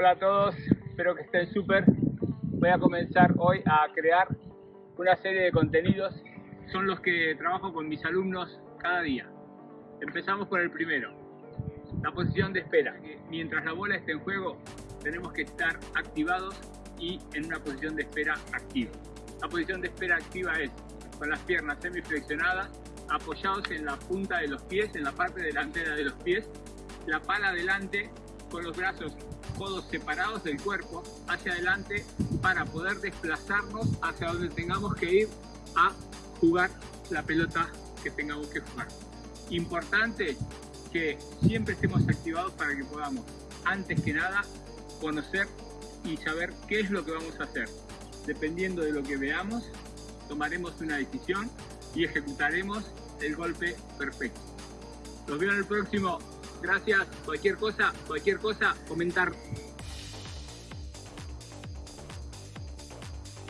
Hola a todos, espero que estén súper. Voy a comenzar hoy a crear una serie de contenidos. Son los que trabajo con mis alumnos cada día. Empezamos por el primero, la posición de espera. Mientras la bola esté en juego, tenemos que estar activados y en una posición de espera activa. La posición de espera activa es con las piernas semiflexionadas, apoyados en la punta de los pies, en la parte delantera de los pies, la pala adelante con los brazos codos separados del cuerpo hacia adelante para poder desplazarnos hacia donde tengamos que ir a jugar la pelota que tengamos que jugar. Importante que siempre estemos activados para que podamos, antes que nada, conocer y saber qué es lo que vamos a hacer. Dependiendo de lo que veamos, tomaremos una decisión y ejecutaremos el golpe perfecto. Los veo en el próximo Gracias. Cualquier cosa, cualquier cosa, comentar.